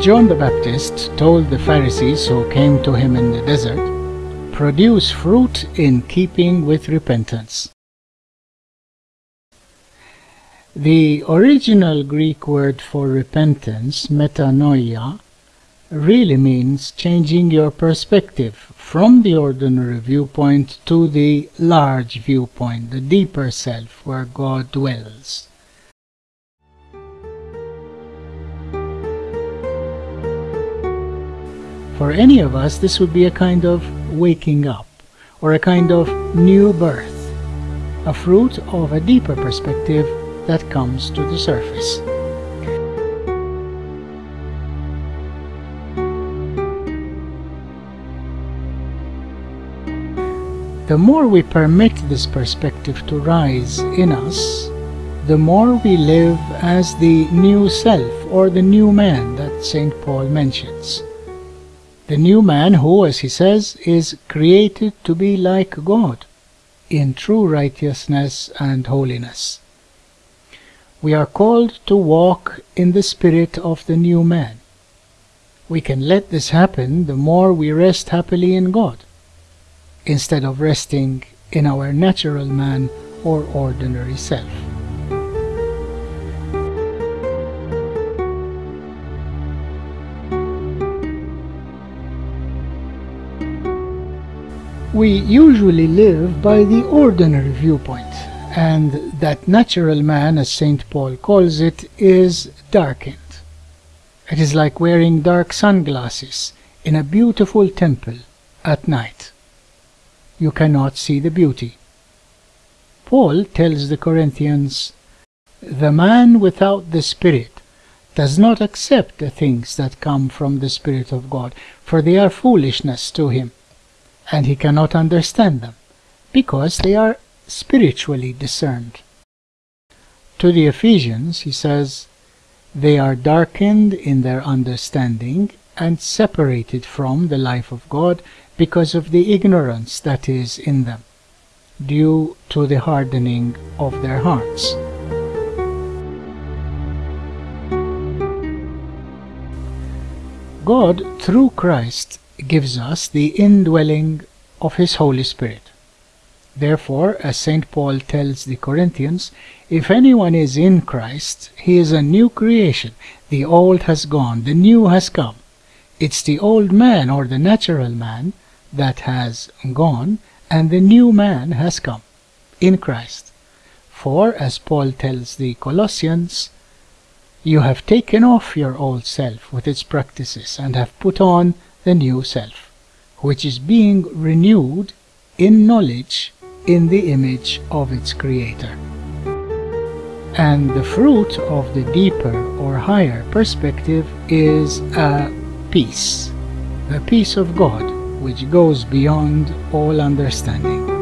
John the Baptist told the Pharisees who came to him in the desert, Produce fruit in keeping with repentance. The original Greek word for repentance, metanoia, really means changing your perspective from the ordinary viewpoint to the large viewpoint, the deeper self where God dwells. For any of us, this would be a kind of waking up or a kind of new birth, a fruit of a deeper perspective that comes to the surface. The more we permit this perspective to rise in us, the more we live as the new self or the new man that St. Paul mentions. The new man who, as he says, is created to be like God in true righteousness and holiness. We are called to walk in the spirit of the new man. We can let this happen the more we rest happily in God, instead of resting in our natural man or ordinary self. We usually live by the ordinary viewpoint and that natural man, as St. Paul calls it, is darkened. It is like wearing dark sunglasses in a beautiful temple at night. You cannot see the beauty. Paul tells the Corinthians, The man without the Spirit does not accept the things that come from the Spirit of God, for they are foolishness to him, and he cannot understand them, because they are spiritually discerned. To the Ephesians, he says, They are darkened in their understanding and separated from the life of God because of the ignorance that is in them, due to the hardening of their hearts. God, through Christ, gives us the indwelling of His Holy Spirit. Therefore, as St. Paul tells the Corinthians, if anyone is in Christ, he is a new creation. The old has gone, the new has come. It's the old man or the natural man that has gone, and the new man has come in Christ. For, as Paul tells the Colossians, you have taken off your old self with its practices and have put on the new self, which is being renewed in knowledge in the image of its creator. And the fruit of the deeper or higher perspective is a peace, the peace of God, which goes beyond all understanding.